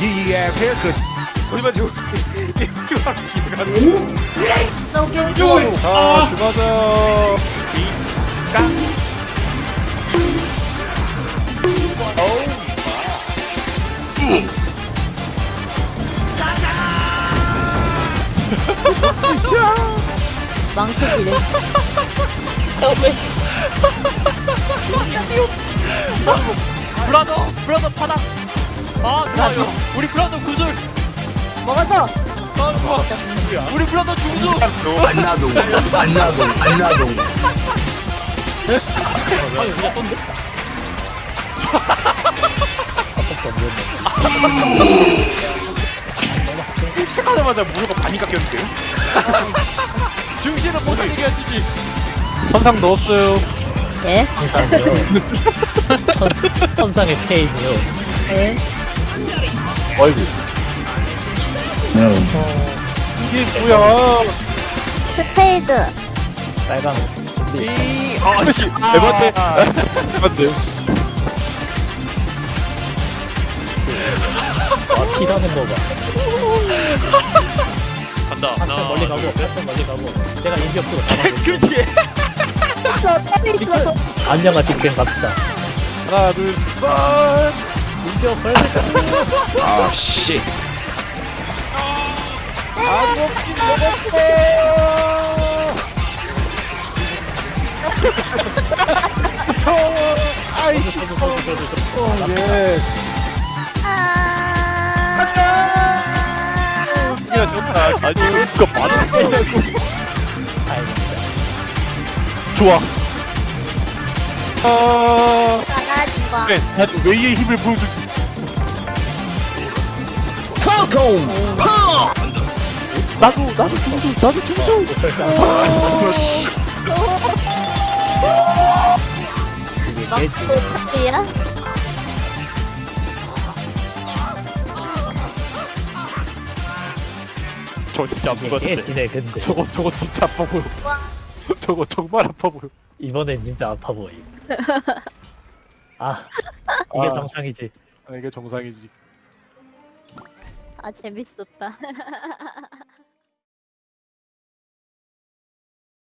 geeky ass haircut. 거기만 지금 이렇게 기대가는 아, 죽어줘. 망치기래. 브라더 브라더 파닥 아 좋아요 우리 브라더 구슬 먹었어. 아 좋아 우리 브라더 중수 안나동 안나동 안나동 시작하자마자 무릎가 반이 깎였는데요? 중시는 못이겨야지 천상 넣었어요. 예? 천상의 페인이요. 예? 어이구. 이게 뭐야? 스페이드. 빨강. 아, 씨. 에반데. 에반데. 와, 피라는 거 봐. 간다 한참 멀리 가고, 멀리 가고. 내가 인격수로 잡아줄게. 그렇지 있어, 빨리 있어. 안녕하 직행 갑시다. 하나, 둘, 셋. 빨리 아 씨. 예. 아. 야, 좋다. 아니, 많은 거냐고. 좋아. 아, 마. 그래. 나도 웨이의 힘을 보여주지. 나도, 나도 중수, 나도 중수. 어디야? 저 진짜 아픈 거 같은데. 깨지네, 근데. 저거, 저거 진짜 아파 보여. 와. 저거 정말 아파 보여. 이번엔 진짜 아파 보임. 아, 이게 아. 정상이지. 아, 이게 정상이지. 아, 재밌었다.